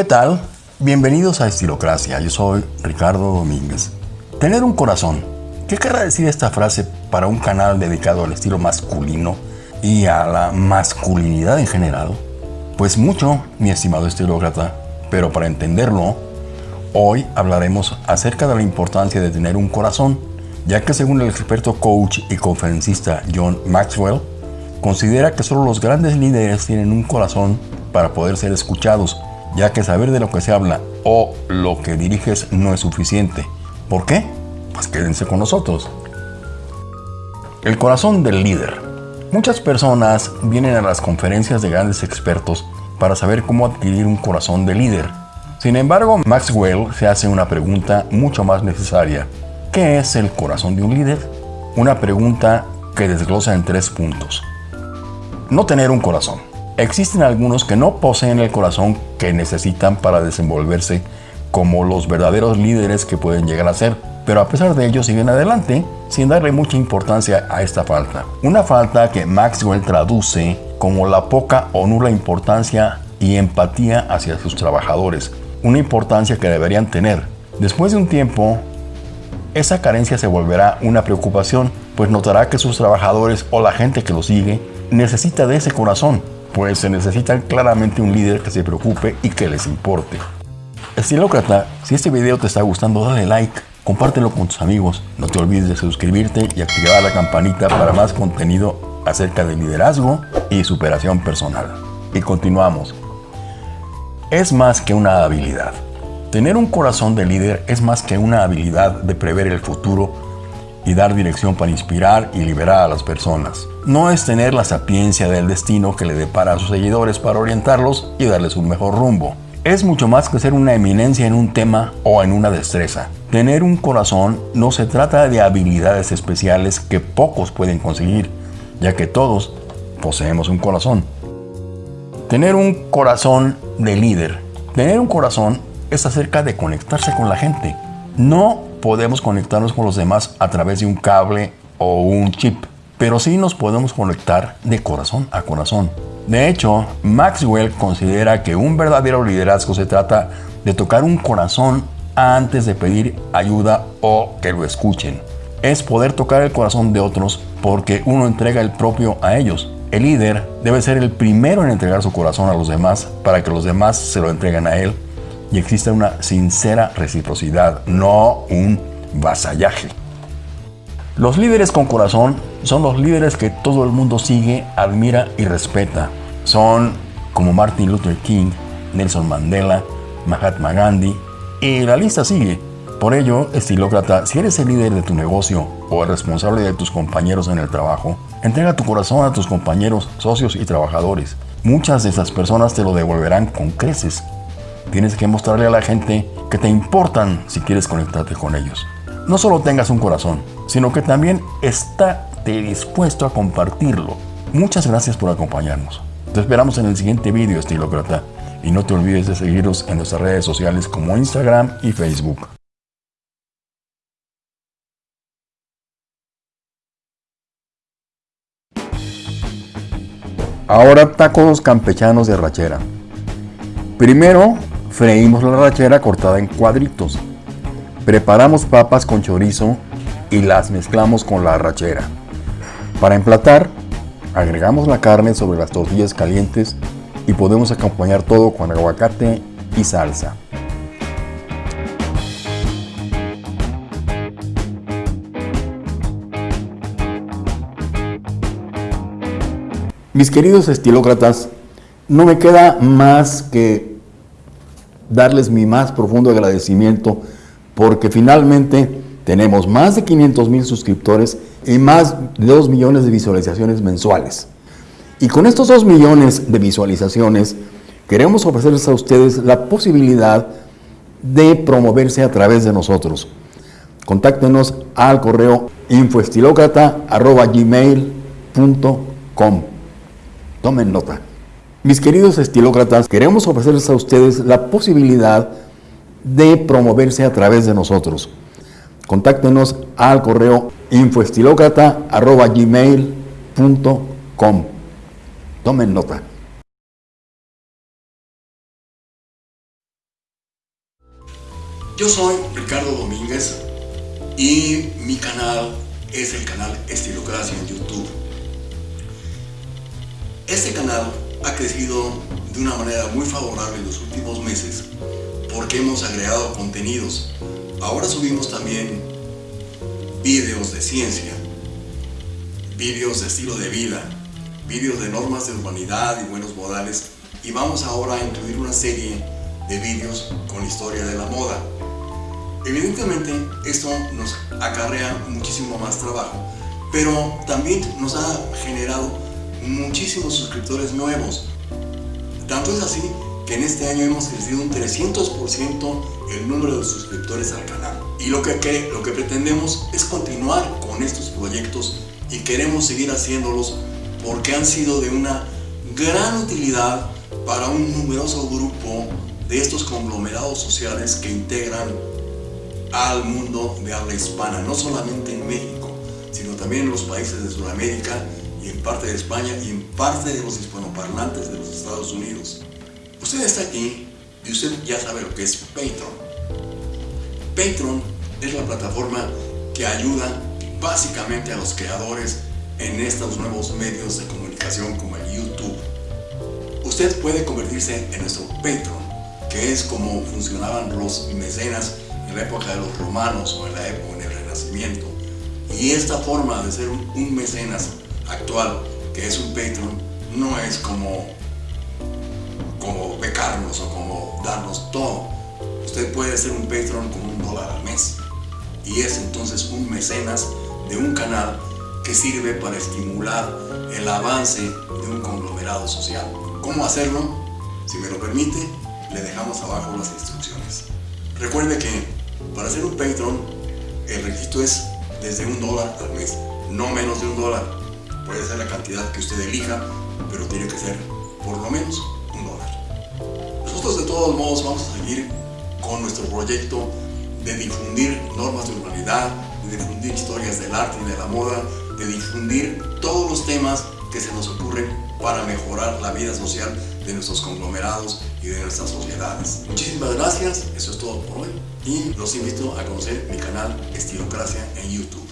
¿Qué tal? Bienvenidos a Estilocracia, yo soy Ricardo Domínguez. Tener un corazón. ¿Qué querrá decir esta frase para un canal dedicado al estilo masculino y a la masculinidad en general? Pues mucho, mi estimado estilócrata, pero para entenderlo, hoy hablaremos acerca de la importancia de tener un corazón, ya que según el experto coach y conferencista John Maxwell, considera que solo los grandes líderes tienen un corazón para poder ser escuchados ya que saber de lo que se habla o lo que diriges no es suficiente. ¿Por qué? Pues quédense con nosotros. El corazón del líder. Muchas personas vienen a las conferencias de grandes expertos para saber cómo adquirir un corazón de líder. Sin embargo, Maxwell se hace una pregunta mucho más necesaria. ¿Qué es el corazón de un líder? Una pregunta que desglosa en tres puntos. No tener un corazón. Existen algunos que no poseen el corazón que necesitan para desenvolverse como los verdaderos líderes que pueden llegar a ser, pero a pesar de ello siguen adelante sin darle mucha importancia a esta falta. Una falta que Maxwell traduce como la poca o nula importancia y empatía hacia sus trabajadores, una importancia que deberían tener. Después de un tiempo, esa carencia se volverá una preocupación, pues notará que sus trabajadores o la gente que lo sigue necesita de ese corazón pues se necesita claramente un líder que se preocupe y que les importe. Estilócrata, si este video te está gustando, dale like, compártelo con tus amigos, no te olvides de suscribirte y activar la campanita para más contenido acerca de liderazgo y superación personal. Y continuamos. Es más que una habilidad. Tener un corazón de líder es más que una habilidad de prever el futuro y dar dirección para inspirar y liberar a las personas. No es tener la sapiencia del destino que le depara a sus seguidores para orientarlos y darles un mejor rumbo. Es mucho más que ser una eminencia en un tema o en una destreza. Tener un corazón no se trata de habilidades especiales que pocos pueden conseguir, ya que todos poseemos un corazón. Tener un corazón de líder. Tener un corazón es acerca de conectarse con la gente. No podemos conectarnos con los demás a través de un cable o un chip, pero sí nos podemos conectar de corazón a corazón. De hecho, Maxwell considera que un verdadero liderazgo se trata de tocar un corazón antes de pedir ayuda o que lo escuchen. Es poder tocar el corazón de otros porque uno entrega el propio a ellos. El líder debe ser el primero en entregar su corazón a los demás para que los demás se lo entreguen a él y existe una sincera reciprocidad, no un vasallaje. Los líderes con corazón son los líderes que todo el mundo sigue, admira y respeta. Son como Martin Luther King, Nelson Mandela, Mahatma Gandhi y la lista sigue. Por ello, estilócrata, si eres el líder de tu negocio o el responsable de tus compañeros en el trabajo, entrega tu corazón a tus compañeros, socios y trabajadores. Muchas de esas personas te lo devolverán con creces Tienes que mostrarle a la gente que te importan si quieres conectarte con ellos. No solo tengas un corazón, sino que también estate dispuesto a compartirlo. Muchas gracias por acompañarnos. Te esperamos en el siguiente vídeo, estilócrata. Y no te olvides de seguirnos en nuestras redes sociales como Instagram y Facebook. Ahora tacos campechanos de rachera. Primero Freímos la rachera cortada en cuadritos. Preparamos papas con chorizo y las mezclamos con la rachera. Para emplatar, agregamos la carne sobre las tortillas calientes y podemos acompañar todo con aguacate y salsa. Mis queridos estilócratas, no me queda más que darles mi más profundo agradecimiento porque finalmente tenemos más de 500 mil suscriptores y más de 2 millones de visualizaciones mensuales. Y con estos 2 millones de visualizaciones queremos ofrecerles a ustedes la posibilidad de promoverse a través de nosotros. Contáctenos al correo infoestilocrata.gmail.com Tomen nota. Mis queridos estilócratas, queremos ofrecerles a ustedes la posibilidad de promoverse a través de nosotros. Contáctenos al correo infoestilocrata.gmail.com Tomen nota. Yo soy Ricardo Domínguez y mi canal es el canal Estilocracia en YouTube. Este canal ha crecido de una manera muy favorable en los últimos meses porque hemos agregado contenidos. Ahora subimos también vídeos de ciencia, vídeos de estilo de vida, vídeos de normas de humanidad y buenos modales y vamos ahora a incluir una serie de vídeos con historia de la moda. Evidentemente esto nos acarrea muchísimo más trabajo, pero también nos ha generado muchísimos suscriptores nuevos. Tanto es así que en este año hemos crecido un 300% el número de suscriptores al canal. Y lo que, lo que pretendemos es continuar con estos proyectos y queremos seguir haciéndolos porque han sido de una gran utilidad para un numeroso grupo de estos conglomerados sociales que integran al mundo de habla hispana, no solamente en México, sino también en los países de Sudamérica y en parte de España y en parte de los hispanoparlantes de los Estados Unidos. Usted está aquí y usted ya sabe lo que es Patreon. Patreon es la plataforma que ayuda básicamente a los creadores en estos nuevos medios de comunicación como el YouTube. Usted puede convertirse en nuestro Patreon, que es como funcionaban los mecenas en la época de los romanos o en la época del Renacimiento. Y esta forma de ser un, mecenas actual, que es un Patreon, no es como, como becarnos o como darnos todo. Usted puede ser un Patreon con un dólar al mes. Y es entonces un mecenas de un canal que sirve para estimular el avance de un conglomerado social. ¿Cómo hacerlo? Si me lo permite, le dejamos abajo las instrucciones. Recuerde que para ser un Patreon, el requisito es desde un dólar al mes, no menos de un dólar. Puede ser la cantidad que usted elija, pero tiene que ser por lo menos un dólar. Nosotros de todos modos vamos a seguir con nuestro proyecto de difundir normas de urbanidad, de difundir historias del arte y de la moda, de difundir todos los temas que se nos ocurren para mejorar la vida social de nuestros conglomerados y de nuestras sociedades. Muchísimas gracias, eso es todo por hoy y los invito a conocer mi canal Estilocracia en YouTube.